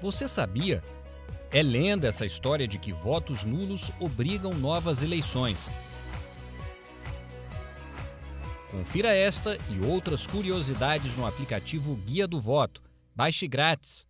Você sabia? É lenda essa história de que votos nulos obrigam novas eleições. Confira esta e outras curiosidades no aplicativo Guia do Voto. Baixe grátis.